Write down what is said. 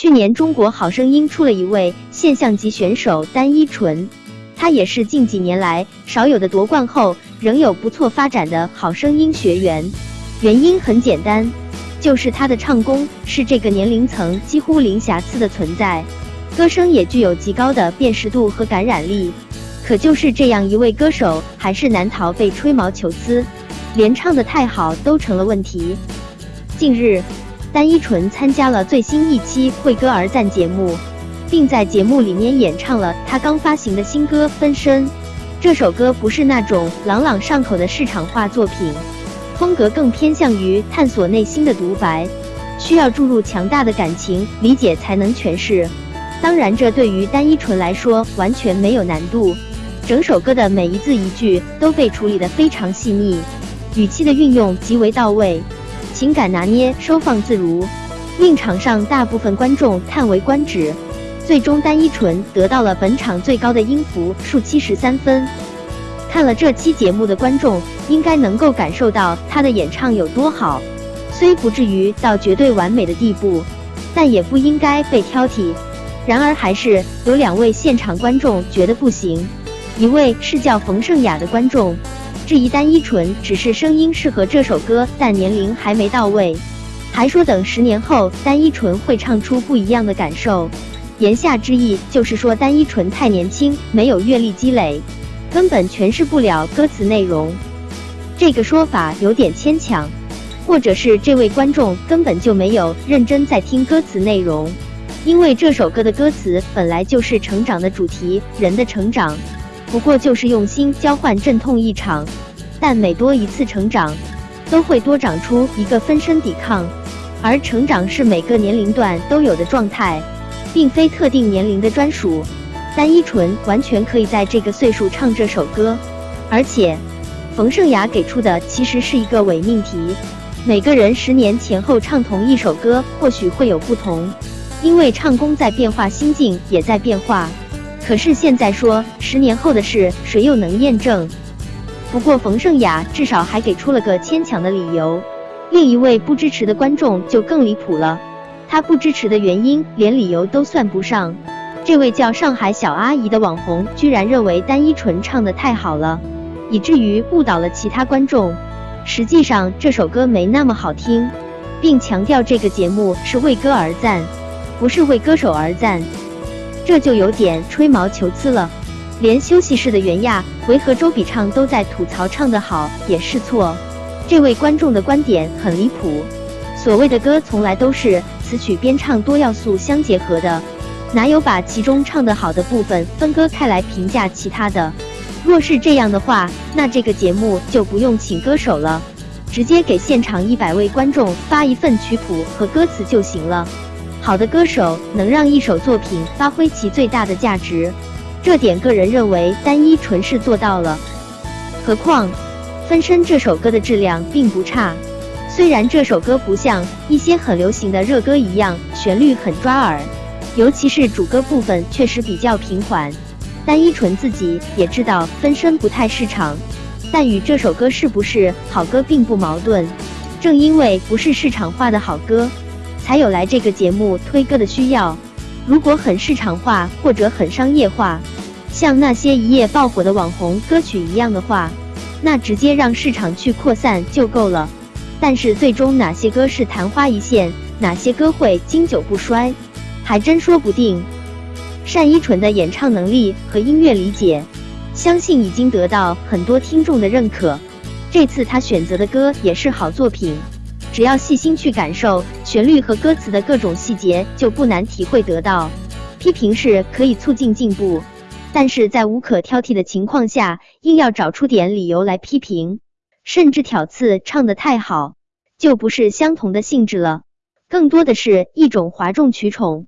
去年中国好声音出了一位现象级选手单依纯，她也是近几年来少有的夺冠后仍有不错发展的好声音学员。原因很简单，就是她的唱功是这个年龄层几乎零瑕疵的存在，歌声也具有极高的辨识度和感染力。可就是这样一位歌手，还是难逃被吹毛求疵，连唱的太好都成了问题。近日。单依纯参加了最新一期《为歌而赞》节目，并在节目里面演唱了她刚发行的新歌《分身》。这首歌不是那种朗朗上口的市场化作品，风格更偏向于探索内心的独白，需要注入强大的感情理解才能诠释。当然，这对于单依纯来说完全没有难度。整首歌的每一字一句都被处理得非常细腻，语气的运用极为到位。情感拿捏收放自如，令场上大部分观众叹为观止。最终，单依纯得到了本场最高的音符数七十三分。看了这期节目的观众应该能够感受到她的演唱有多好，虽不至于到绝对完美的地步，但也不应该被挑剔。然而，还是有两位现场观众觉得不行，一位是叫冯胜雅的观众。质疑单依纯只是声音适合这首歌，但年龄还没到位，还说等十年后单依纯会唱出不一样的感受。言下之意就是说单依纯太年轻，没有阅历积累，根本诠释不了歌词内容。这个说法有点牵强，或者是这位观众根本就没有认真在听歌词内容，因为这首歌的歌词本来就是成长的主题，人的成长。不过就是用心交换阵痛一场，但每多一次成长，都会多长出一个分身抵抗，而成长是每个年龄段都有的状态，并非特定年龄的专属。单依纯完全可以在这个岁数唱这首歌，而且冯胜雅给出的其实是一个伪命题：每个人十年前后唱同一首歌，或许会有不同，因为唱功在变化，心境也在变化。可是现在说十年后的事，谁又能验证？不过冯胜雅至少还给出了个牵强的理由。另一位不支持的观众就更离谱了，他不支持的原因连理由都算不上。这位叫上海小阿姨的网红居然认为单依纯唱的太好了，以至于误导了其他观众。实际上这首歌没那么好听，并强调这个节目是为歌而赞，不是为歌手而赞。这就有点吹毛求疵了，连休息室的袁娅维和周笔畅都在吐槽唱得好也是错。这位观众的观点很离谱，所谓的歌从来都是词曲编唱多要素相结合的，哪有把其中唱得好的部分分割开来评价其他的？若是这样的话，那这个节目就不用请歌手了，直接给现场一百位观众发一份曲谱和歌词就行了。好的歌手能让一首作品发挥其最大的价值，这点个人认为单一纯是做到了。何况《分身》这首歌的质量并不差，虽然这首歌不像一些很流行的热歌一样旋律很抓耳，尤其是主歌部分确实比较平缓。单一纯自己也知道《分身》不太市场，但与这首歌是不是好歌并不矛盾。正因为不是市场化的好歌。才有来这个节目推歌的需要。如果很市场化或者很商业化，像那些一夜爆火的网红歌曲一样的话，那直接让市场去扩散就够了。但是最终哪些歌是昙花一现，哪些歌会经久不衰，还真说不定。单依纯的演唱能力和音乐理解，相信已经得到很多听众的认可。这次他选择的歌也是好作品。只要细心去感受旋律和歌词的各种细节，就不难体会得到。批评是可以促进进步，但是在无可挑剔的情况下，硬要找出点理由来批评，甚至挑刺唱的太好，就不是相同的性质了，更多的是一种哗众取宠。